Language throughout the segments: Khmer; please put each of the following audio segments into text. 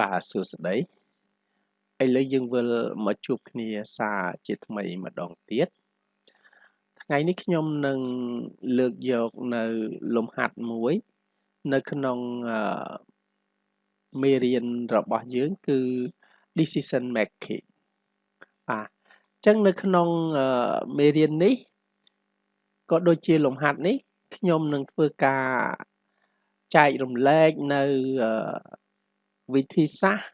បាទសួស្តីឥឡូវយើងវិលមកជួបគ្នាសារជាថ្មីម្ដងទៀតថ្ងៃនេះខ្ញុំនឹងលើកយកនៅលំហាត់មួយ នៅក្នុងមេរៀនរបស់យើងគឺ decision making បាទអញ្ចឹងនៅក្នុងមេរៀននេះក៏ដូចជាលំហាត់នេះខ្ញុំនឹងធ្វើការចែករំលែកនៅ វិធីសាស្ត្រ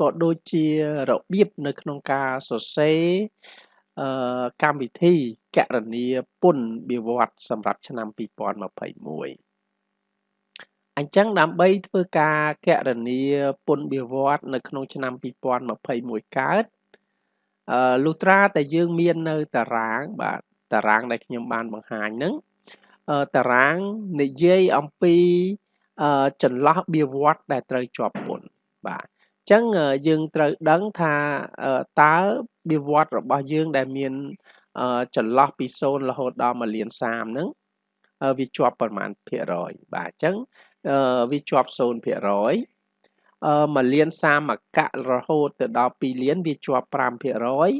ក៏ដូចជារបៀបនៅក្នុងការសរសេរអឺកម្មវិធីកណនីពន្ធវិវត្តសម្រាប់ឆ្នាំ2021អញ្ចឹងដើម្បីធ្វើការកណនីពន្ធវិវត្តនៅក្នុងឆ្នាំ2021កើតអឺលុះត្រាតែយើងមាននៅតារាងបាទតារាងដែលខ្ញុំបានបង្ហាញហ្នឹងតារាងនិយាយអំពីចន្លោះបៀវត្តដែលត្រូវជាប់ពន្ធ បាទអញ្ចឹងយើងត្រូវដឹងថាតើបៀវត្តរបស់យើងដែលមានចន្លោះពី0រហូតដល់1លាន30ហ្នឹងវាជាប់ប្រមាណភាគរយបាទអញ្ចឹងវាជាប់0%ភាគរយអឺ1លាន30មកៈរហូតទៅដល់2លានវាជាប់5%ភាគរយ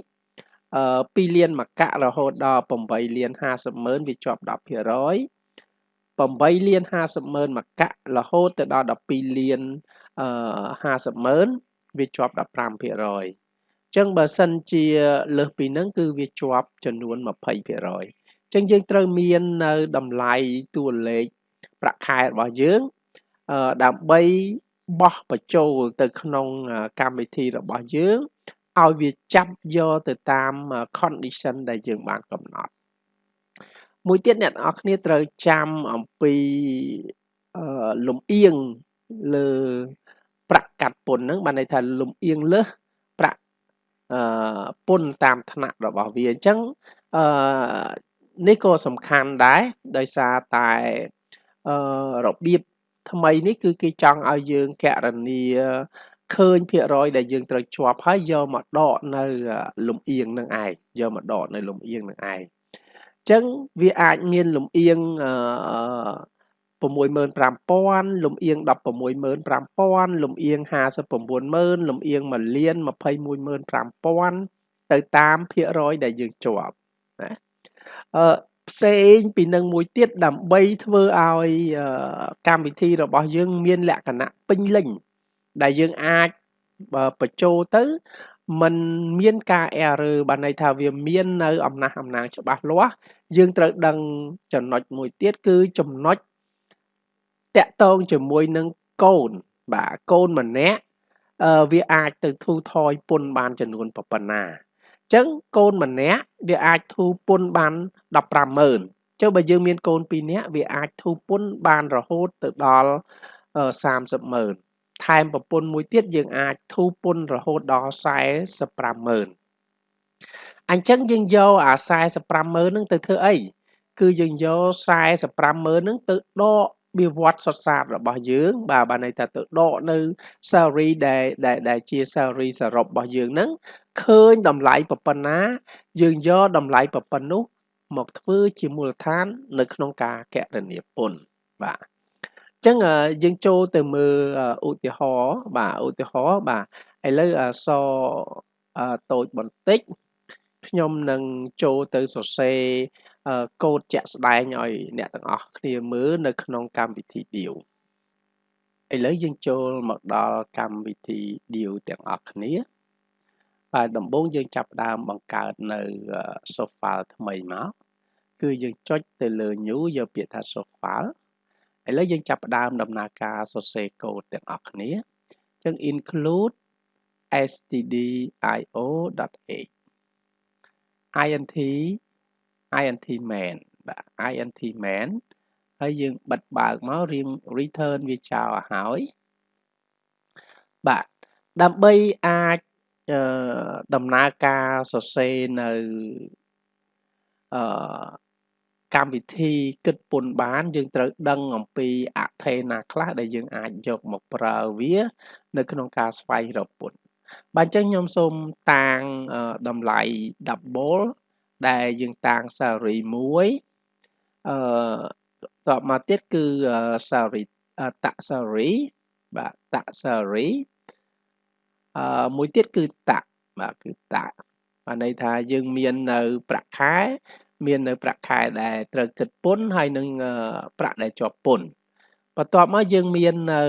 អឺ2លានមកៈរហូតដល់8លាន50ម៉ឺនវាជាប់10%ភាគរយ8លាន50ម៉ឺនមកៈរហូតទៅដល់12លានអឺ 50ម៉ឺនវាជាប់15%ភាគរយអញ្ចឹងបើសិនជាលើសពីហ្នឹងគឺវាជាប់ចំនួន20%ភាគរយអញ្ចឹងយើងត្រូវមាននៅតម្លៃតួលេខប្រាក់ខែរបស់យើងអឺដើម្បីបោះបញ្ចូលទៅក្នុងកម្មវិធីរបស់យើងឲ្យវាចាប់យកទៅតាម condition ដែលយើងបានកំណត់មួយទៀតអ្នកទាំងអស់គ្នាត្រូវចាំអំពីអឺលំអៀង លើប្រាក់កាត់ពន្ធហ្នឹងបានន័យថាលំអៀងលើសប្រាក់អឺពន្ធតាមឋានៈរបស់វាអញ្ចឹងអឺនេះក៏សំខាន់ដែរដោយសារតែអឺរបៀបថ្មីនេះគឺគេចង់ឲ្យយើងកណនីឃើញភាគរយដែលយើងត្រូវជាប់ហើយយកមកដកនៅលំអៀងនឹងឯងយកមកដកនៅលំអៀងនឹងឯងចឹងវាអាចមានលំអៀងអឺ 65000លំអៀង165,000លំអៀង590,000លំអៀង1លាន215,000ទៅតាមភាគរយដែលយើងជាប់ណាអឺផ្សេងពីនឹងមួយទៀតដើម្បីធ្វើឲ្យកម្មវិធីរបស់យើងមានលក្ខណៈពេញលេញដែលយើងអាចបញ្ចូលទៅมันមានការ error បានន័យថាវាមាននៅអំណះអំណាងច្បាស់លាស់យើងត្រូវដឹងចំណុចមួយទៀតគឺចំណុច តាក់ទងជាមួយនឹងកូនបាទកូនម្នាក់អឺវាអាចទៅធូរថយពន្ធបានចំនួនប៉ុណ្ណាអញ្ចឹងកូនម្នាក់វាអាចធូរពន្ធបាន150,000ចុះបើយើងមានកូន2នាក់វាអាចធូរពន្ធបានរហូតទៅដល់30,000ថែមប្រពន្ធមួយទៀតយើងអាចធូរពន្ធរហូតដល់450000អញ្ចឹងយើងយកអា450000ហ្នឹងទៅធ្វើអីគឺយើងយក450000ហ្នឹងទៅដក វាវត្តសុទ្ធសាធរបស់យើងបាទបានន័យថាទៅដកនៅ salary ដែលដែលដែលជា salary សរុបរបស់យើងហ្នឹងឃើញតម្លៃប៉ុណ្ណា យើងយកតម្លៃប៉ុណ្ណោះ មកធ្វើជាមូលដ្ឋាន នៅក្នុងការកណនាពន្ធបាទចឹងយើងចូលទៅមើលឧទាហរណ៍បាទឧទាហរណ៍បាទឥឡូវអសតូចបន្តិចខ្ញុំនឹងចូលទៅសរសេរ កូដជាក់ស្ដែងឲ្យអ្នកទាំងអស់គ្នាមើលនៅក្នុងកម្មវិធី Deal ឥឡូវយើងចូលមកដល់កម្មវិធី Deal ទាំងអស់គ្នាបាទដំបូងយើងចាប់ផ្ដើមបង្កើតនៅ source file ថ្មីមកគឺយើងចុចទៅលើ new យកពាក្យថា source file ឥឡូវយើងចាប់ផ្ដើមដំណើរការសរសេរកូដទាំងអស់គ្នាចឹង include stdio.h int int main បាទ int main ហើយយើងបិទបើកមករៀង return វាចោលឲ្យហើយបាទដើម្បីអាចអឺដំណើរការសរសេរនៅអឺកម្មវិធីគិតពន្ធបាន យើងត្រូវដឹងអំពីអថេណាខ្លះដែលយើងអាចយកមកប្រើវា នៅក្នុងការស្វែងរកពន្ធបាទអញ្ចឹងខ្ញុំសូមតាងតម្លៃ double ដែលយើងតាំង salary មួយអឺតបមកទៀតគឺ salary តាក់ salary បាទតាក់ salary អឺមួយទៀតគឺតាក់បាទគឺតាក់បានន័យថាយើងមាននៅប្រាក់ខែ មាននៅប្រាក់ខែដែលត្រូវគិតពន្ធហើយនឹងប្រាក់ដែលជាប់ពន្ធបន្ទាប់មកយើងមាននៅ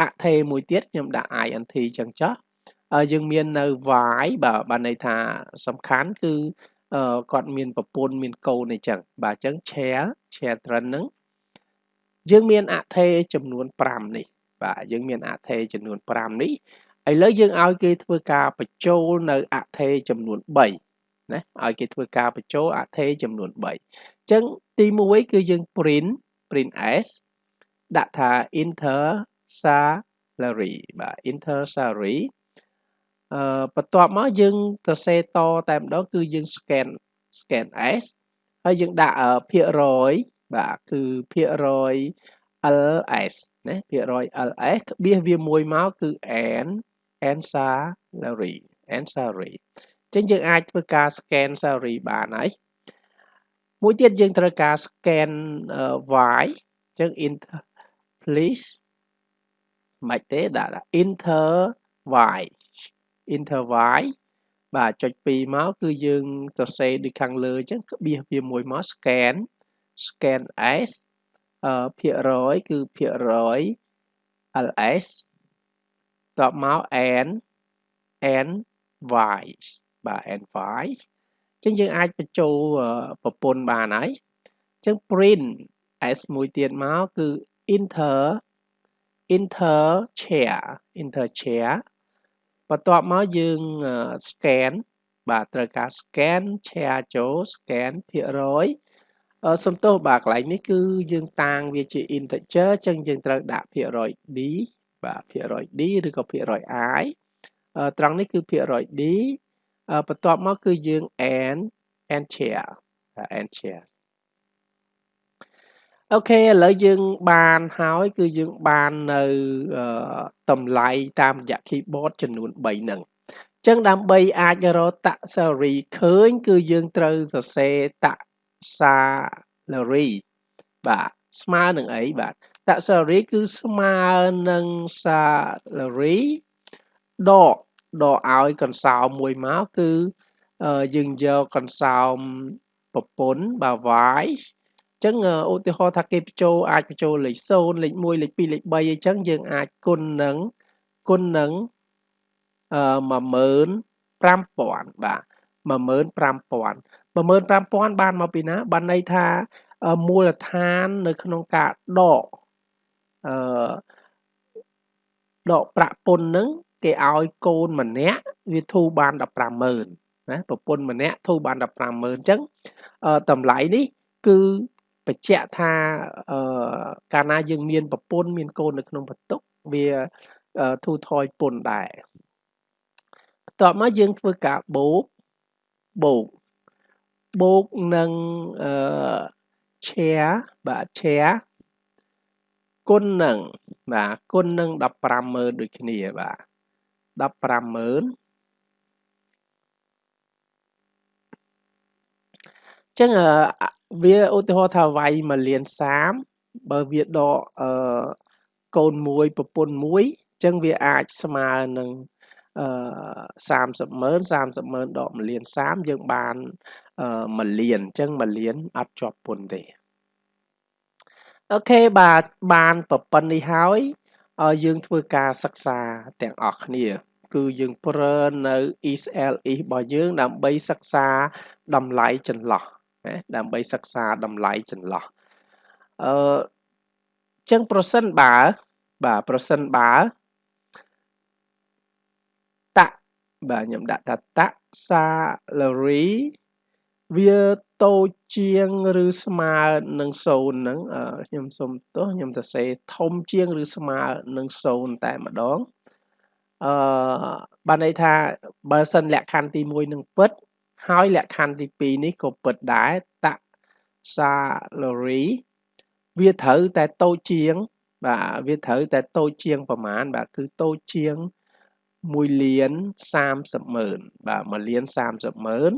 អថេមួយទៀតខ្ញុំដាក់ int ចឹងចុះយើងមាននៅ y បាទបានន័យថាសំខាន់គឺ គាត់មានប្រពន្ធមានកូនអីចឹងបាទអញ្ចឹង share share trend ហ្នឹងយើងមានអថេចំនួន5នេះ បាទយើងមានអថេចំនួន5នេះឥឡូវយើងឲ្យគេធ្វើការបញ្ចូលនៅអថេចំនួន3ណាឲ្យគេធ្វើការបញ្ចូលអថេចំនួន3អញ្ចឹងទី1គឺយើង print print s ដាក់ថា enter salary បាទ enter salary អឺ បន្ទាប់មកយើងទៅសេតតែម្ដងគឺយើង scan scan s ហើយយើងដាក់ភាគរយបាទគឺភាគរយ ls ណាភាគរយ ls ក្បៀសវាមួយមកគឺ n n salary n salary អញ្ចឹងយើងអាចធ្វើការ scan salary បានហើយមួយទៀតយើងត្រូវការ scan y អញ្ចឹង enter please មិនទេដាក់ enter y enter y បាទចុច2មកគឺយើងសរសេរដូចខាងលើអញ្ចឹងក្បៀសវាមួយមក scan scan s អឺភាគរយគឺភាគរយ ls តបមក n n y បាទ n y អញ្ចឹងយើងអាចបញ្ចូលប្រព័ន្ធបានហើយអញ្ចឹង print s មួយទៀតមកគឺ enter enter share enter share បន្ទាប់មកយើង scan បាទត្រូវការ scan share ចូល scan ភាគរយសំទោសបាទកន្លែងនេះគឺយើងតាងវាជា integer អញ្ចឹងយើងត្រូវដាក់ភាគរយ d បាទភាគរយ d ឬក៏ភាគរយ i ត្រង់នេះគឺភាគរយ d បន្ទាប់មកគឺយើង n n share n share អូខេឥឡូវយើងបានហើយគឺយើងបាននៅតម្លៃតាមរយៈ keyboard ចំនួន3ហ្នឹងអញ្ចឹងដើម្បីអាចរកតាក់ salary ឃើញ គឺយើងត្រូវសរសេរតាក់ salary បាទស្មើនឹងអីបាទតាក់ salary គឺស្មើនឹង salary ដកដកឲ្យកន្សោមមួយមកគឺយើងយកកន្សោមប្រពន្ធបាទ y ចឹងឧទាហរណ៍ថាគេបញ្ចូលអាចបញ្ចូលលេខ0លេខ1លេខ2លេខ3អីចឹងយើងអាចគុណនឹងគុណនឹងអឺ15000បាទ15000 15000បានមកពីណា បានន័យថាមូលដ្ឋាននៅក្នុងការដកអឺដកប្រាក់ពន្ធនឹងគេឲ្យកូនម្នាក់វាធូរបាន150,000ណាប្រពន្ធម្នាក់ធូរបាន150,000អញ្ចឹងតម្លៃនេះគឺ បញ្ជាក់ថាអឺកាលណាយើងមានប្រពន្ធមានកូននៅក្នុងបន្ទុកវាធូរថយពន្ធដែរបន្ទាប់មកយើងធ្វើការបូកបូកបូកនឹងអឺ share បាទ share គុណនឹងបាទគុណនឹង150,000ដូចគ្នាបាទ150,000 ចឹងវាឧទាហរណ៍ថាវាយ1លាន30បើវាដកអឺកូនមួយប្រពន្ធមួយចឹងវាអាចស្មើនឹងអឺ30ម៉ឺន30ម៉ឺនដក1លាន30យើងបានអឺ1លានអញ្ចឹង1លានអត់ជាប់ពន្ធទេអូខេបាទបានប្រប៉ុណ្្នេះហើយយើងធ្វើការសិក្សាទាំងអស់គ្នា គឺយើងប្រើនៅ ESL របស់យើងដើម្បីសិក្សាតម្លៃចន្លោះ ណាដើម្បីសិក្សាតម្លៃចន្លោះអឺចឹងប្រសិនបើបាទប្រសិនបើតាក់បាទខ្ញុំដាក់ថាតាក់ salary វាតូចជាងឬស្មើនឹង0ហ្នឹងខ្ញុំសុំទោសខ្ញុំសរសេរធំជាងឬស្មើនឹង0តែម្ដងអឺបានន័យថាបើសិនលក្ខខណ្ឌទី1នឹងពិត ហើយលក្ខខណ្ឌទី2នេះក៏ពិតដែរតាក់ salary វាត្រូវតែតូចជាង បាទវាត្រូវតែតូចជាងប្រមាណបាទគឺតូចជាង1លាន30ម៉ឺនបាទ1លាន30ម៉ឺន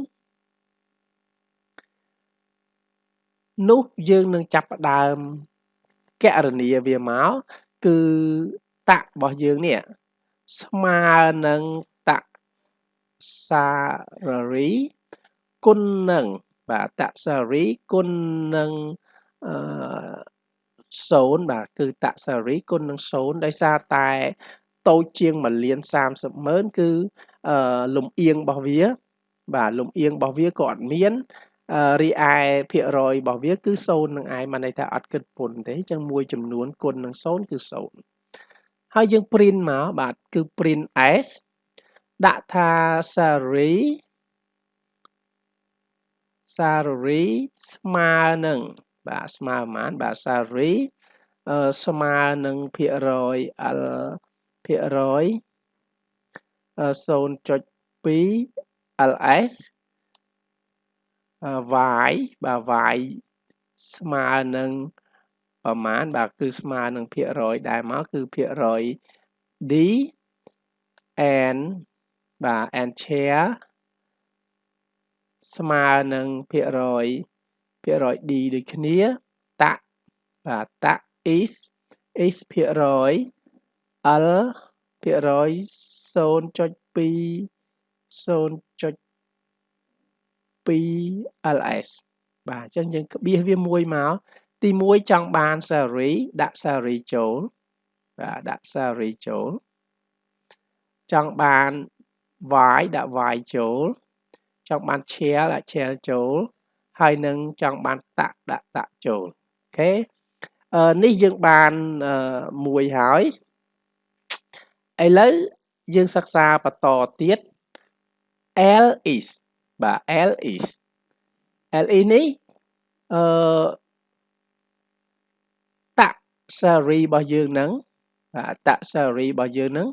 នោះយើងនឹងចាប់ផ្ដើមកណនាវាមកគឺតាក់របស់យើងនេះស្មើនឹង តសាររីគុណនឹងបាទតសាររីគុណនឹងអឺ0បាទគឺតសាររីគុណនឹង0ដោយសារតែតូចជាង1លាន30ម៉ឺនគឺអឺលំអៀងរបស់វា បាទលំអៀងរបស់វាក៏អត់មានរីឯភាគរយរបស់វាគឺ0នឹងឯងមកន័យថាអត់គិតពន្ធទេអញ្ចឹងមួយចំនួនគុណនឹង0គឺ0ហើយយើង print មកបាទគឺ print s ដាក់ថា salary salary ស្មើនឹងបាទស្មើប៉ុន្មានបាទ salary អឺស្មើនឹងភាគរយ l ភាគរយ0.2 ls y បាទ y ស្មើនឹងប្រមាណបាទគឺស្មើនឹងភាគរយ ដែរមកគឺភាគរយ d n បាទ n share ស្មើនឹងភាគរយភាគរយ d ដូចគ្នាតបាទត is is ភាគរយ l ភាគរយ0.2 0.2 ls បាទអញ្ចឹងយើងក្បៀសវាមួយមកទី1ចង់បាន salary ដាក់ salary ចូលបាទដាក់ salary ចូលចង់បាន y ដាក់ y ចូល ចង់បាន share ដាក់ share ចូល ហើយនឹងចង់បានតាក់ដាក់តាក់ចូលអូខេអឺនេះយើងបានមួយហើយឥឡូវយើងសិក្សាបន្តទៀត L is បាទ L is L is នេះអឺតាក់ salary របស់យើងហ្នឹងបាទតាក់ salary របស់យើងហ្នឹង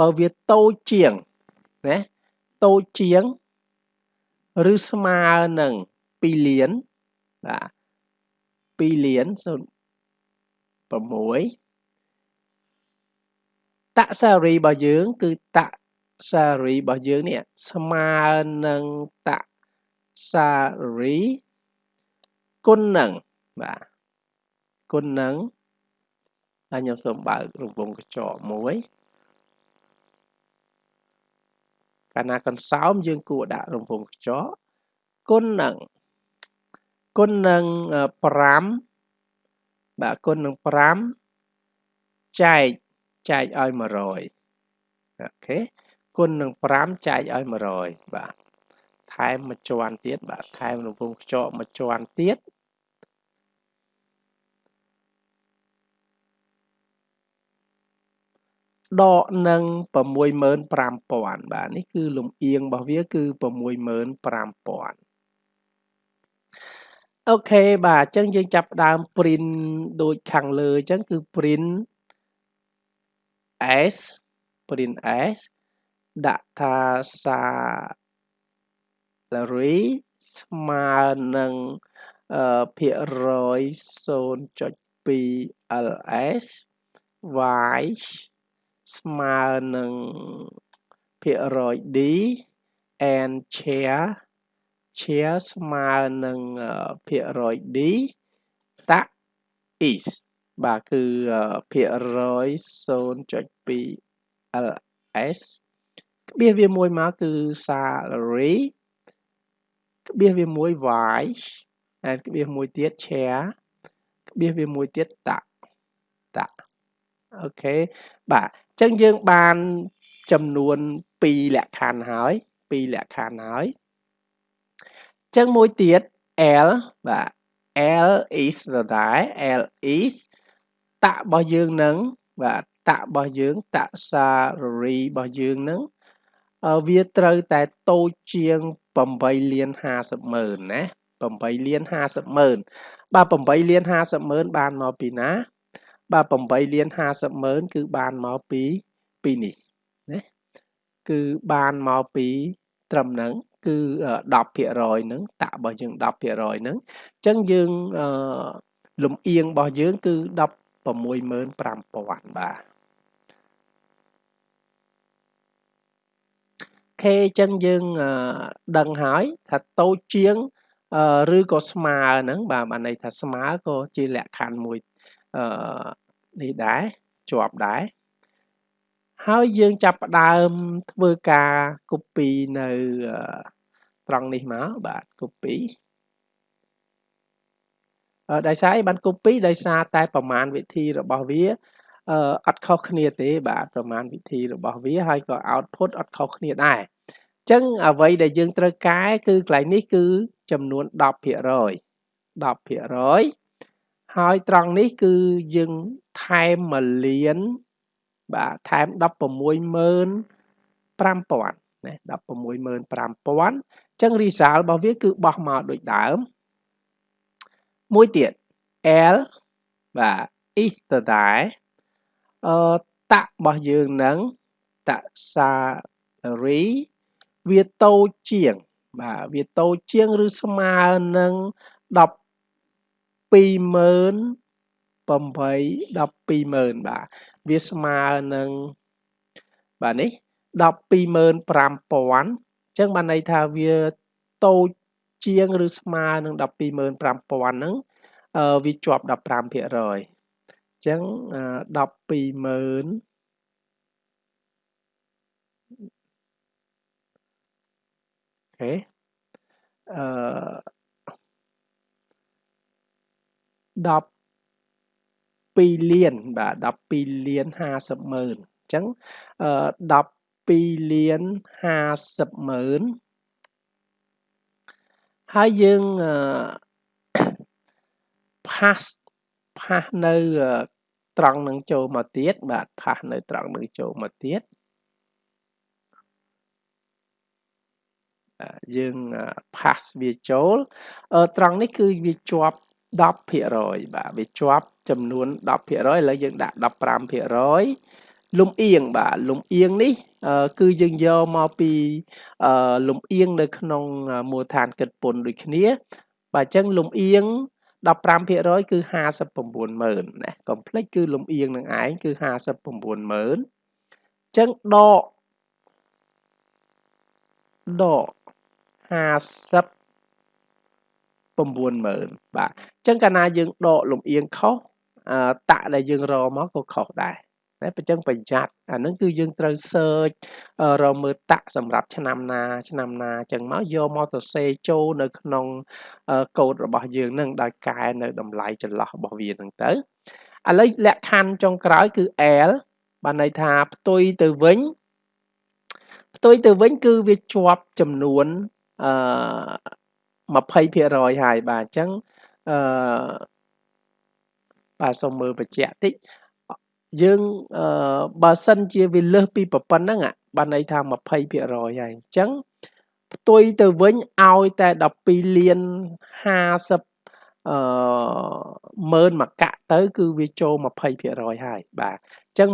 បើវាតូចជាង ណាតូចជាងឬស្មើនឹង2លានបាទ2លាន06តសារីរបស់យើង គឺតសារីរបស់យើងនេះស្មើនឹងតសារីគុណនឹងបាទគុណនឹងហើយខ្ញុំសូមបើករង្វង់កញ្ចក់មួយ កាលណាកន្សោមយើងគួរដាក់រង្វង់កញ្ចក់គុណនឹងគុណនឹង5បាទគុណនឹង5ចែកចែកឲ្យ100អូខេគុណនឹង5ចែកឲ្យ100បាទថែមមួយជាន់ទៀតបាទថែមរង្វង់ខ្ចក់មួយជាន់ទៀត ដកនឹង65000បាទនេះគឺលំអៀងរបស់វាគឺ65000អូខេបាទអញ្ចឹងយើងចាប់ដើម print ដូចខាងលើអញ្ចឹងគឺ print s print s ដាក់ថា salary ស្មើនឹងភាគរយ0.2 ls y ស្មើនឹងភាគរយ d and share share ស្មើនឹងភាគរយ d តាក់ is បាទគឺភាគរយ0.2 ls ក្បៀសវាមួយមកគឺ salary ក្បៀសវាមួយ y ហើយក្បៀសមួយទៀត share ក្បៀសវាមួយទៀតតាក់តាក់អូខេបាទអញ្ចឹងយើងបានចំនួន2លក្ខខណ្ឌហើយ2លក្ខខណ្ឌហើយអញ្ចឹងមួយទៀត L បាទ L is ដដែល L is តាក់របស់យើងនឹងបាទតាក់របស់យើងតាក់ salary របស់យើងនឹងវាត្រូវតែតូចជាង8លាន50ម៉ឺនណា8លាន50ម៉ឺនបាទ8លាន50ម៉ឺនបានមកពីណា បាទ8លាន50ម៉ឺនគឺបានមកពីពីនេះណាគឺបានមកពីត្រឹមហ្នឹងគឺ10%ហ្នឹងតាក់របស់យើង10%ហ្នឹងអញ្ចឹងយើងលំអៀងរបស់យើងគឺ165,000បាទខេអញ្ចឹងយើងដឹងហើយថាតូចជាងឬក៏ស្មើហ្នឹងបាទបានន័យថាស្មើក៏ជាលក្ខខណ្ឌមួយ អឺនេះដែរជាប់ដែរហហើយយើងចាប់ផ្ដើមធ្វើការ copy នៅត្រង់នេះមកបាទ copy ដោយសារអីបាន copy ដោយសារតែប្រមាណវិធីរបស់វាអឺអត់ខុសគ្នាទេ បាទប្រមាណវិធីរបស់វាហើយក៏ output អត់ខុសគ្នាដែរអញ្ចឹងអ្វីដែលយើងត្រូវកែគឺកន្លែងនេះគឺចំនួន10% 10% ហើយត្រង់នេះគឺយើងថែម1លាន បាទថែម165,000ណា165,000អញ្ចឹង result របស់វាគឺបោះមកដូចដើមមួយទៀត L បាទ is ដដែលអឺតាក់របស់យើងនឹងតាក់ salary វាតូចជាង បាទវាតូចជាងឬស្មើនឹង10 20000 8 120,000បាទវាស្មើនឹងបាទនេះ125,000អញ្ចឹងបានន័យថាវាតូចជាងឬស្មើនឹង125,000ហ្នឹងវាជាប់15%អញ្ចឹង120,000អូខេអឺ 12លានបាទ12លាន50ម៉ឺនអញ្ចឹងអឺ12លាន50ម៉ឺនហើយយើងអឺ pass pass នៅត្រង់នឹងចូលមកទៀតបាទ pass នៅត្រង់នឹងចូលមកទៀតយើង pass វាចូលត្រង់នេះគឺវាជាប់ 10%បាទវាជាប់ចំនួន10%ឥឡូវយើងដាក់15%លំអៀងបាទលំអៀងនេះគឺយើងយកមកពីលំអៀងនៅក្នុងមូលដ្ឋានគិតពន្ធដូចគ្នា បាទអញ្ចឹងលំអៀង15%គឺ590000ណាកុំភ្លេចគឺលំអៀងនឹងឯងគឺ590000អញ្ចឹងដកដក50 90000បាទអញ្ចឹងកាលណាយើងដកលំអៀងខុសតាក់ដែលយើងរមកក៏ខុសដែរតែបើចឹងប្រយ័ត្នអានឹងគឺយើងត្រូវ search រកមើលតាក់សម្រាប់ឆ្នាំណា ឆ្នាំណាអញ្ចឹងមកយកមកទៅសេចូលនៅក្នុងកូដរបស់យើងនឹងដោយកែនៅតម្លៃចន្លោះរបស់វានឹងទៅឥឡូវលក្ខខណ្ឌចុងក្រោយគឺ L បានន័យថាផ្ទុយទៅវិញផ្ទុយទៅវិញគឺវាជាប់ចំនួនអឺ 20%ហើយបាទអញ្ចឹងអឺបាទសូមមើលបញ្ជាក់តិចយើងអឺបើសិនជាវាលើសពីប៉ុណ្ណឹងបានន័យថា20%ហើយអញ្ចឹងផ្ទុយទៅវិញឲ្យតែ12លាន50អឺម៉ឺនមកកាក់ទៅ គឺវាចូល20%ហើយបាទអញ្ចឹង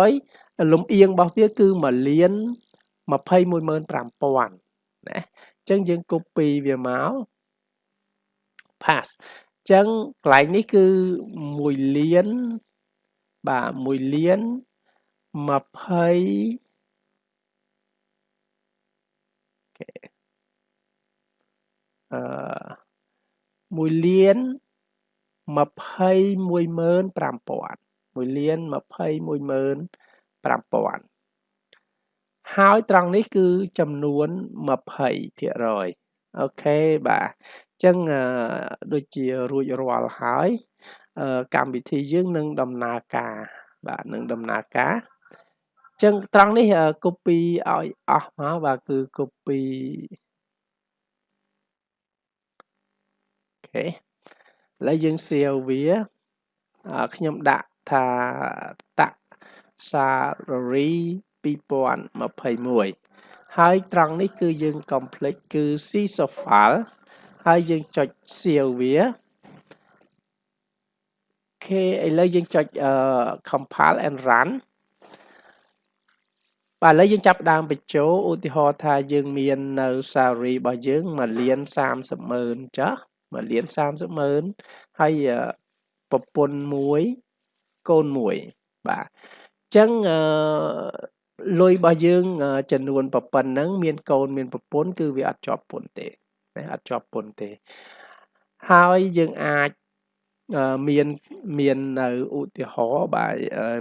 20%លំអៀងរបស់វាគឺ1លាន215,000ណា ចឹងយើង copy វាមក pass ចឹងកន្លែងនេះគឺ1លានបាទ1លាន20អឺ1លាន215,000 1លាន215,000 ហើយត្រង់នេះគឺចំនួន20% OK បាទអញ្ចឹងដូចជារួចរាល់ហើយកម្មវិធីយើងនឹងដំណើរការបាទនឹងដំណើរការអញ្ចឹងត្រង់នេះ copy ឲ្យអស់មកបាទគឺ copy OK ឥឡូវយើង save វាខ្ញុំដាក់ថាតាក់ salary 2021ហើយត្រង់នេះគឺយើង complete គឺ C file ហើយយើងចុច save វាអូខេឥឡូវយើងចុច compile and run បាទឥឡូវយើងចាប់ដើមបញ្ចូលឧទាហរណ៍ថាយើងមាននៅ salary របស់យើង1លាន30ម៉ឺនចាស់1លាន30ម៉ឺនហើយប្រពន្ធមួយកូនមួយបាទអញ្ចឹងអឺ លុយរបស់យើងចំនួនប៉ុណ្ណឹងមានកូនមានប្រពន្ធគឺវាអត់ជាប់ពន្ធទេណាអត់ជាប់ពន្ធទេហើយយើងអាចអឺមានមាននៅឧទាហរណ៍បាទ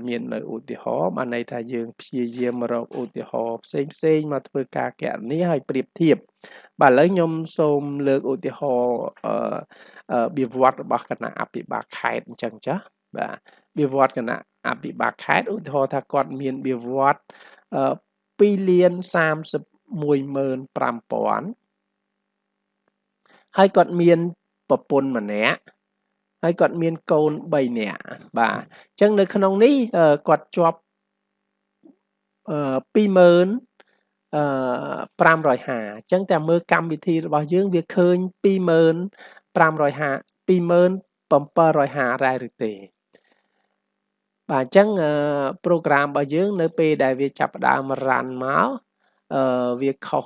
មាននៅឧទាហរណ៍បានន័យថាយើងព្យាយាមរកឧទាហរណ៍ផ្សេងផ្សេងមកធ្វើការកណនីហើយប្រៀបធៀបបាទឥឡូវខ្ញុំសូមលើកឧទាហរណ៍អឺវិវត្តរបស់គណៈអភិបាលខេត្តអញ្ចឹងចាបាទ វិវត្តគណៈអភិបាលខេត្តឧទាហរណ៍ថាគាត់មានវិវត្ត2លាន315,000ហើយគាត់មានប្រពន្ធម្នាក់ហើយគាត់មានកូន3នាក់បាទអញ្ចឹងនៅក្នុងនេះគាត់ជាប់អឺ20000អឺ550អញ្ចឹងតែមើលកម្មវិធីរបស់យើងវាឃើញ20550 27750ដែរឬទេ បាទអញ្ចឹងប្រូក្រាមរបស់យើង នៅពេលដែលវាចាប់ផ្ដើម run មកអឺវាខុស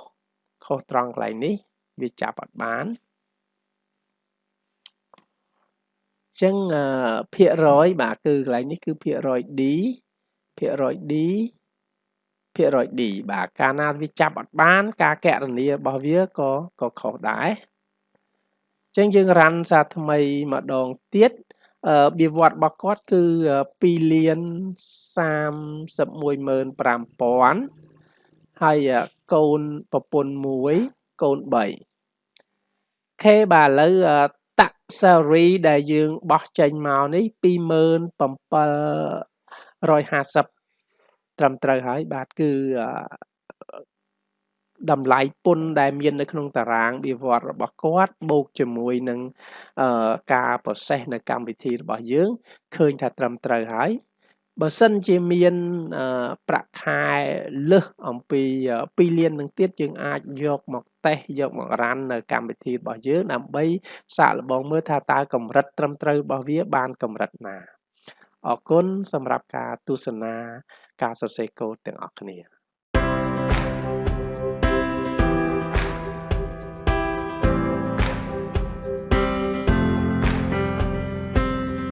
ខុសត្រង់កន្លែងនេះ វាចាប់អត់បានចឹងភាគរយបាទគឺកន្លែងនេះគឺភាគរយ D ភាគរយ D ភាគរយ D បាទកាលណាវាចាប់អត់បាន ការកណនារបស់វាក៏ក៏ខុសដែរចឹងយើងរ៉ាន់សារថ្មីម្ដងទៀត អឺវាវត្តរបស់គាត់គឺ2លាន315,000ហើយកូនប្រពន្ធ1កូន3ខេបាទឥឡូវតាក់ salary ដែលយើងបោះចេញមកនេះ2750ត្រឹមត្រូវហើយបាទគឺ តម្លៃពន្ធដែលមាននៅក្នុងតារាងវិវត្តរបស់គាត់បូកជាមួយនឹងការ process នៅកម្មវិធីរបស់យើងឃើញថាត្រឹមត្រូវហើយបើសិនជាមានប្រាក់ខែលើសអំពី2លាននឹងទៀតយើងអាចយកមកតេស្តយកមករ៉ាន់នៅកម្មវិធីរបស់យើងដើម្បីសាកល្បងមើលថាតើកម្រិតត្រឹមត្រូវរបស់វាបានកម្រិតណាអរគុណសម្រាប់ការទស្សនាការសរសេរកូដទាំងអស់គ្នា